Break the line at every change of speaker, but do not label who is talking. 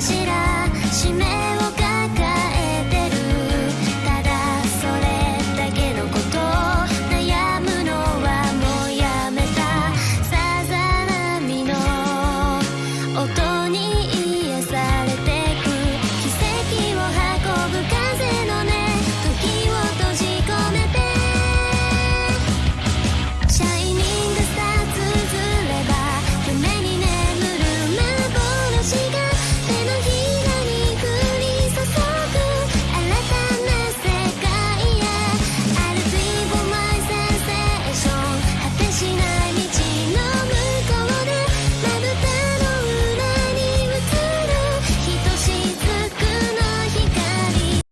かしら